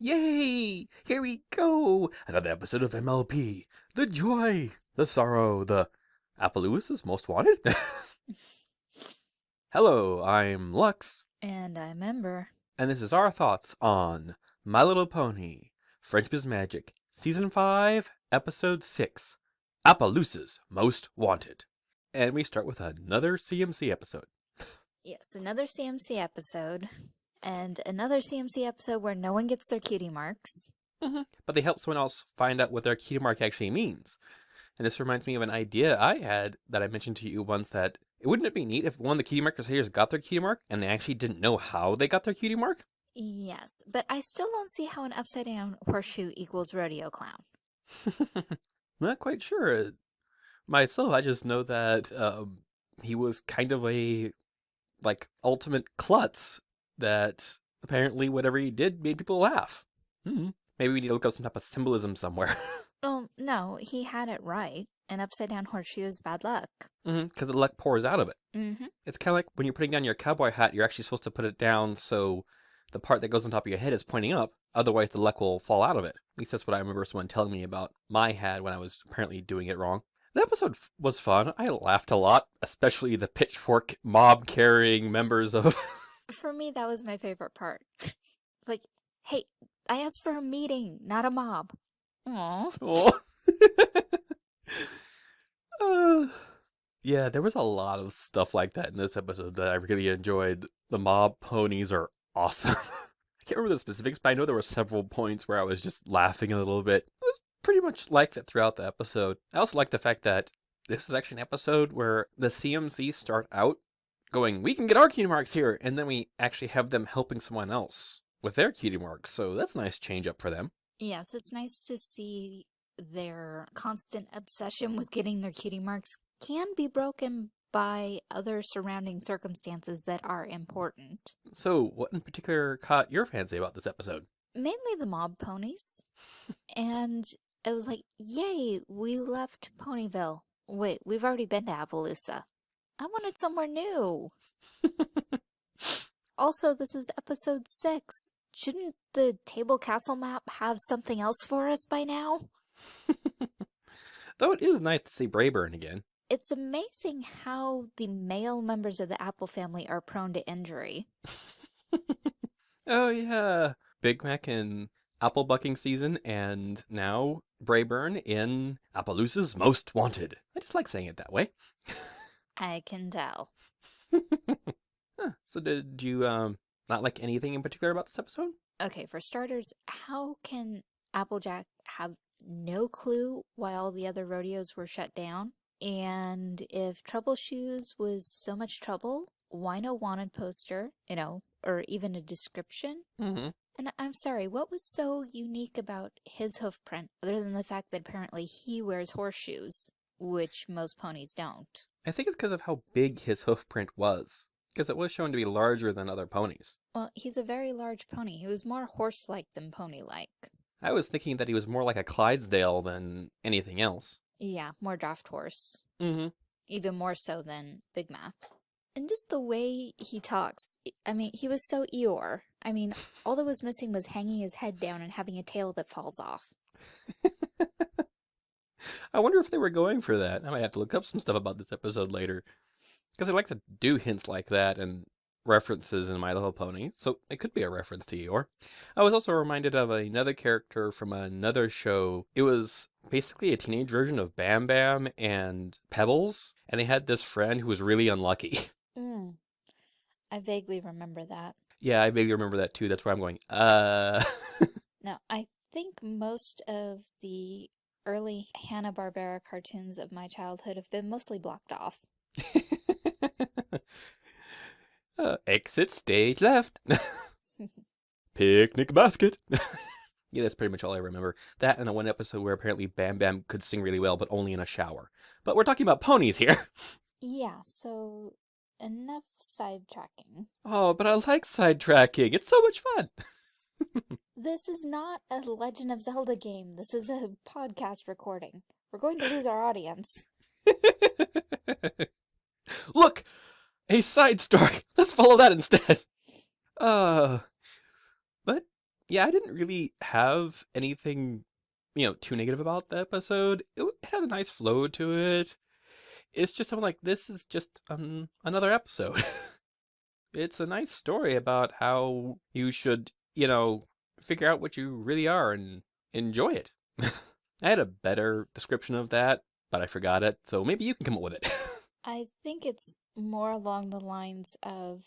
Yay! Here we go! Another episode of MLP. The joy, the sorrow, the Appaloosa's Most Wanted? Hello, I'm Lux, And I'm Ember. and this is our thoughts on My Little Pony, Friendship is Magic, Season 5, Episode 6, Appaloosa's Most Wanted. And we start with another CMC episode. Yes, another CMC episode. And another CMC episode where no one gets their cutie marks. But they help someone else find out what their cutie mark actually means. And this reminds me of an idea I had that I mentioned to you once that wouldn't it be neat if one of the cutie mark crusaders got their cutie mark and they actually didn't know how they got their cutie mark? Yes, but I still don't see how an upside down horseshoe equals rodeo clown. Not quite sure. Myself, I just know that um, he was kind of a like ultimate klutz that apparently whatever he did made people laugh. Hmm. Maybe we need to look up some type of symbolism somewhere. Oh, no, he had it right. An upside down horseshoe is bad luck. Because the luck pours out of it. Mm-hmm. It's kind of like when you're putting down your cowboy hat, you're actually supposed to put it down so the part that goes on top of your head is pointing up. Otherwise, the luck will fall out of it. At least that's what I remember someone telling me about my hat when I was apparently doing it wrong. The episode f- was fun. I laughed a lot, especially the pitchfork mob carrying members of. For me, that was my favorite part. like, hey, I asked for a meeting, not a mob. Aww. Oh. Uh, yeah, there was a lot of stuff like that in this episode that I really enjoyed. The mob ponies are awesome. I can't remember the specifics, but I know there were several points where I was just laughing a little bit. It was pretty much like that throughout the episode. I also like the fact that this is actually an episode where the CMC start out going, we can get our cutie marks here, and then we actually have them helping someone else with their cutie marks. So that's a nice change up for them. Yes, it's nice to see their constant obsession with getting their cutie marks can be broken by other surrounding circumstances that are important. So, what in particular caught your fancy about this episode? Mainly the mob ponies. and it was like, yay, we left Ponyville. Wait, we've already been to Appaloosa. I wanted somewhere new. also, this is episode six. Shouldn't the Table Castle map have something else for us by now? Though it is nice to see Braeburn again. It's amazing how the male members of the Apple family are prone to injury. Oh yeah, Big Mac in apple bucking season, and now Braeburn in Appaloosa's Most Wanted. I just like saying it that way. I can tell. Huh, So did you um not like anything in particular about this episode? Okay, for starters, how can Applejack have no clue why all the other rodeos were shut down? And if Trouble Shoes was so much trouble, why no wanted poster, you know, or even a description? Mm-hmm. And I'm sorry, what was so unique about his hoof print other than the fact that apparently he wears horseshoes, which most ponies don't? I think it's because of how big his hoof print was. Because it was shown to be larger than other ponies. Well, he's a very large pony. He was more horse-like than pony-like. I was thinking that he was more like a Clydesdale than anything else. Yeah, more draft horse. Mm-hmm. even more so than Big Mac. And just the way he talks, I mean, he was so Eeyore. I mean, all that was missing was hanging his head down and having a tail that falls off. I wonder if they were going for that. I might have to look up some stuff about this episode later. Because I like to do hints like that and references in My Little Pony, so it could be a reference to Eeyore. I was also reminded of another character from another show. It was basically a teenage version of Bam Bam and Pebbles, and they had this friend who was really unlucky. Mm. I vaguely remember that. yeah, I vaguely remember that too. That's where I'm going, uh. Now, I think most of the early Hanna-Barbera cartoons of my childhood have been mostly blocked off. uh, exit stage left. Picnic basket. yeah, that's pretty much all I remember. That and the one episode where apparently Bam Bam could sing really well, but only in a shower. But we're talking about ponies here. Yeah, so enough sidetracking. Oh, but I like sidetracking. It's so much fun. This is not a Legend of Zelda game. This is a podcast recording. We're going to lose our audience. Look, a side story. Let's follow that instead. Uh, but yeah, I didn't really have anything, you know, too negative about the episode. It, had a nice flow to it. It's just I'm like, this is just um, another episode. it's a nice story about how you should, you know, figure out what you really are and enjoy it. I had a better description of that, but I forgot it, so maybe you can come up with it. I think it's more along the lines of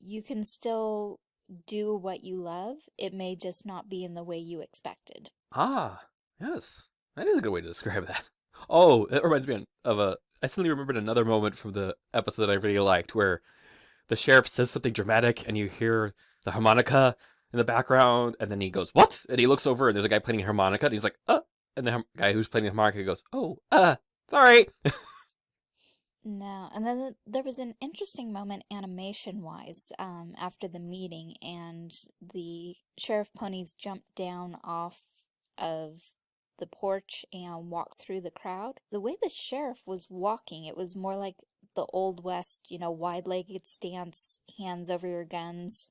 you can still do what you love. It may just not be in the way you expected. ah, yes, that is a good way to describe that. Oh, that reminds me of a. I suddenly remembered another moment from the episode that I really liked where the sheriff says something dramatic and you hear the harmonica in the background and then he goes what and he looks over and there's a guy playing harmonica and he's like uh and the guy who's playing the harmonica goes oh uh sorry No, and then there was an interesting moment animation-wise um, after the meeting, and the sheriff ponies jumped down off of the porch and walked through the crowd. The way the sheriff was walking, it was more like the Old West, you know, wide-legged stance, hands over your guns.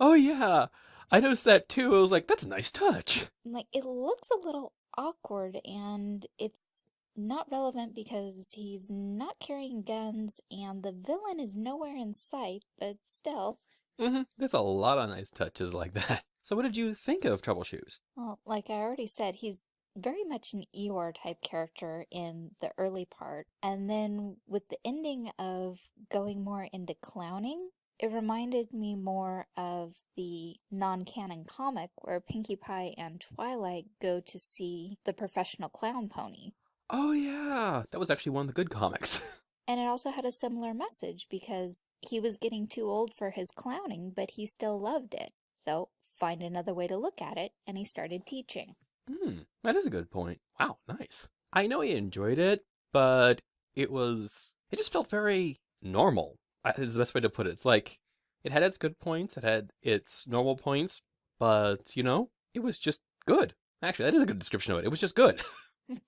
Oh yeah. I noticed that too. I was like that's a nice touch. Like, it looks a little awkward, and it's not relevant because he's not carrying guns, and the villain is nowhere in sight, but still. hmm there's a lot of nice touches like that. So what did you think of trouble shoes? Well, like I already said, he's very much an Eeyore type character in the early part, and then with the ending of going more into clowning, it reminded me more of the non-canon comic where Pinkie Pie and Twilight go to see the professional clown pony. oh yeah that was actually one of the good comics And it also had a similar message because he was getting too old for his clowning, but he still loved it. So find another way to look at it, and he started teaching. Hmm, that is a good point. Wow, nice. I know he enjoyed it, but it was it just felt very normal. Is the best way to put it. It's like it had its good points, it had its normal points, but you know, it was just good. Actually, that is a good description of it. It was just good.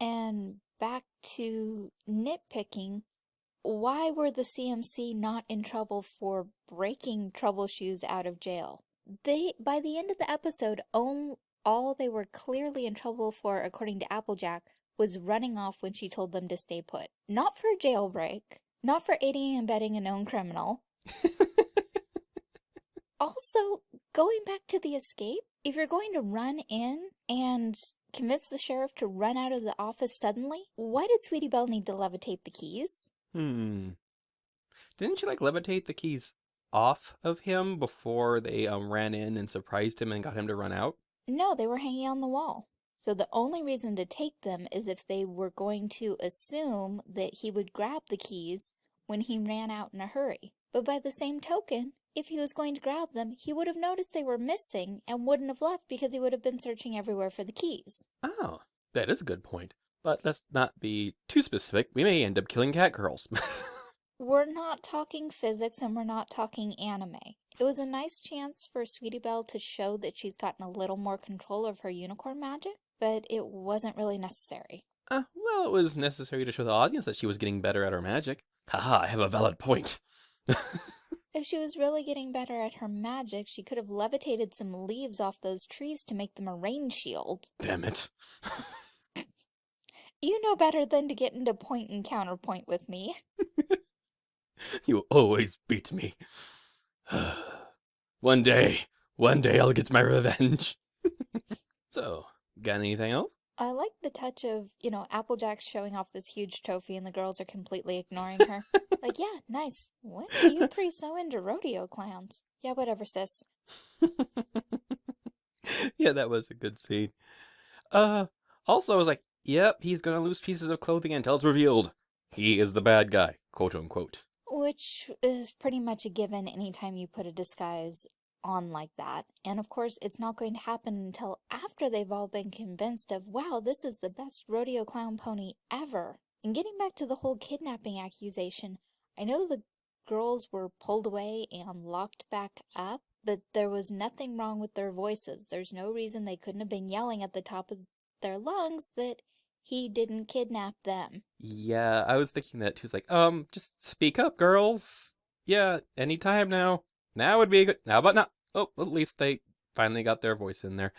And back to nitpicking, why were the CMC not in trouble for breaking Trouble Shoes out of jail? They, by the end of the episode, all they were clearly in trouble for, according to Applejack, was running off when she told them to stay put. Not for a jailbreak, not for aiding and abetting a known criminal. Also, going back to the escape, if you're going to run in and convince the sheriff to run out of the office suddenly, why did Sweetie Belle need to levitate the keys? hmm. Didn't you like levitate the keys off of him before they um ran in and surprised him and got him to run out? No, they were hanging on the wall. So the only reason to take them is if they were going to assume that he would grab the keys when he ran out in a hurry. But by the same token, if he was going to grab them, he would have noticed they were missing and wouldn't have left because he would have been searching everywhere for the keys. Oh, that is a good point. But let's not be too specific. We may end up killing cat girls. We're not talking physics and we're not talking anime. It was a nice chance for Sweetie Belle to show that she's gotten a little more control of her unicorn magic, but it wasn't really necessary. Uh, well, it was necessary to show the audience that she was getting better at her magic. Haha, I have a valid point. If she was really getting better at her magic, she could have levitated some leaves off those trees to make them a rain shield. Damn it. You know better than to get into point and counterpoint with me. You always beat me. one day, one day I'll get my revenge. so, got anything else? I like the touch of, you know, Applejack showing off this huge trophy and the girls are completely ignoring her. like, yeah, nice. When are you three so into rodeo clowns? Yeah, whatever, sis. yeah, that was a good scene. Uh, also, I was like, yep, he's gonna lose pieces of clothing until it's revealed. He is the bad guy, quote unquote. Which is pretty much a given anytime you put a disguise on like that. And of course, it's not going to happen until after they've all been convinced of, wow, this is the best rodeo clown pony ever. And getting back to the whole kidnapping accusation, I know the girls were pulled away and locked back up, but there was nothing wrong with their voices. There's no reason they couldn't have been yelling at the top of their lungs that he didn't kidnap them. Yeah, I was thinking that too. It's like, um, just speak up, girls. Yeah, anytime now. Now would be a good. How about now? Oh, at least they finally got their voice in there.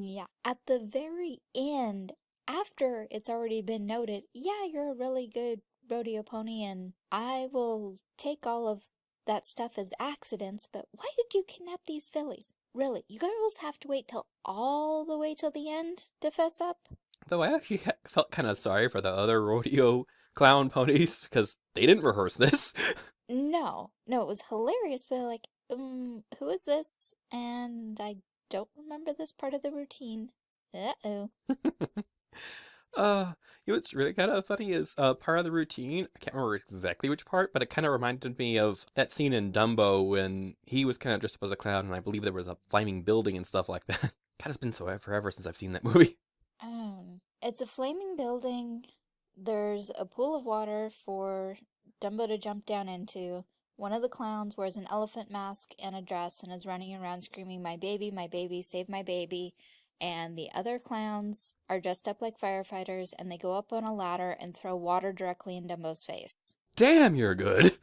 Yeah, at the very end, after it's already been noted, yeah, you're a really good rodeo pony and I will take all of that stuff as accidents, but why did you kidnap these fillies? Really, you girls have to wait till all the way till the end to fess up? Though I actually felt kind of sorry for the other rodeo clown ponies because they didn't rehearse this. No, no, it was hilarious, but like, um, who is this? And I don't remember this part of the routine. Uh-oh. uh, you know what's really kind of funny is uh, part of the routine. I can't remember exactly which part, but it kind of reminded me of that scene in Dumbo when he was kind of dressed up as a clown, and I believe there was a flaming building and stuff like that. God, it's been so forever since I've seen that movie. Um, it's a flaming building. There's a pool of water for Dumbo to jump down into. One of the clowns wears an elephant mask and a dress and is running around screaming, My baby, my baby, save my baby. And the other clowns are dressed up like firefighters and they go up on a ladder and throw water directly in Dumbo's face. Damn, you're good.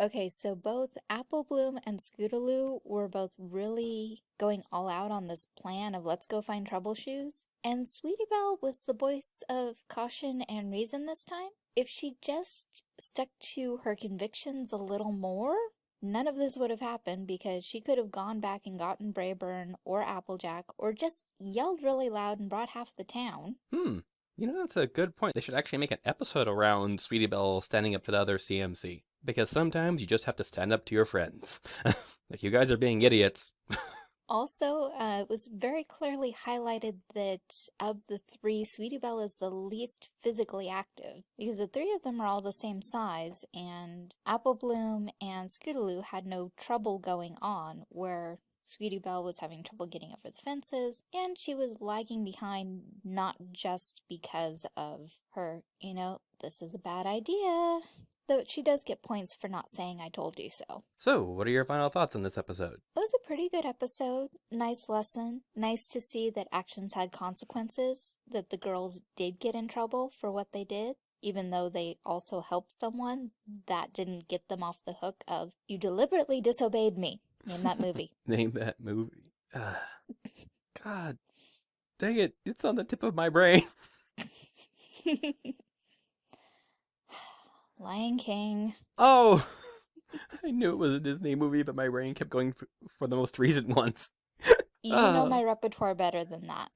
Okay, so both Apple Bloom and Scootaloo were both really going all out on this plan of let's go find troubleshoes. And Sweetie Belle was the voice of caution and reason this time. If she just stuck to her convictions a little more, none of this would have happened because she could have gone back and gotten Braeburn or Applejack or just yelled really loud and brought half the town. Hmm. You know, that's a good point. They should actually make an episode around Sweetie Belle standing up to the other CMC. Because sometimes you just have to stand up to your friends. like, you guys are being idiots. Also, uh, it was very clearly highlighted that of the three, Sweetie Belle is the least physically active because the three of them are all the same size, and Apple Bloom and Scootaloo had no trouble going on, where Sweetie Belle was having trouble getting over the fences, and she was lagging behind not just because of her, you know, this is a bad idea. Though she does get points for not saying I told you so. So, what are your final thoughts on this episode? It was a pretty good episode. Nice lesson. Nice to see that actions had consequences, that the girls did get in trouble for what they did. Even though they also helped someone, that didn't get them off the hook of, you deliberately disobeyed me. Name that movie. Name that movie. Uh, God, dang it, it's on the tip of my brain. Lion King. Oh, I knew it was a Disney movie, but my brain kept going for, for the most recent ones. You know ah. my repertoire better than that.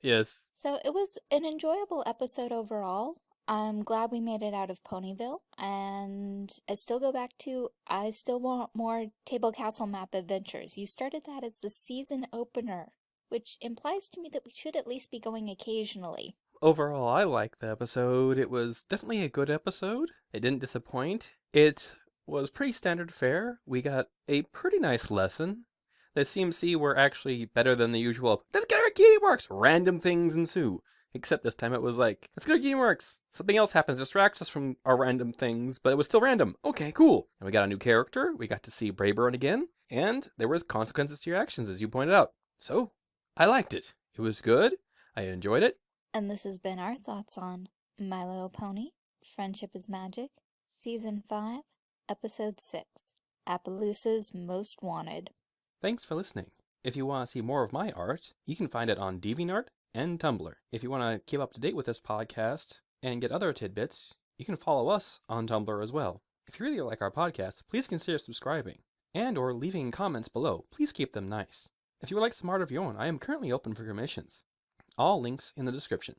Yes. So it was an enjoyable episode overall. I'm glad we made it out of Ponyville, and I still go back to I still want more Table Castle Map Adventures. You started that as the season opener, which implies to me that we should at least be going occasionally. Overall, I liked the episode. It was definitely a good episode. It didn't disappoint. It was pretty standard fare. We got a pretty nice lesson. The CMC were actually better than the usual, let's get our Cutie Marks! Random things ensue. Except this time it was like, let's get our Cutie Marks! Something else happens, distracts us from our random things, but it was still random. Okay, cool. And we got a new character, we got to see Braeburn again, and there was consequences to your actions, as you pointed out. So, I liked it. It was good. I enjoyed it. And this has been our thoughts on My Little Pony, Friendship is Magic, Season 5, Episode 6, Appaloosa's Most Wanted. Thanks for listening. If you want to see more of my art, you can find it on DeviantArt and Tumblr. If you want to keep up to date with this podcast and get other tidbits, you can follow us on Tumblr as well. If you really like our podcast, please consider subscribing and or leaving comments below. Please keep them nice. If you would like some art of your own, I am currently open for commissions. All links in the description.